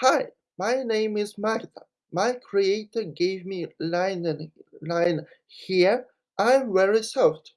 Hi, my name is Magda. My creator gave me line and line here. I'm very soft.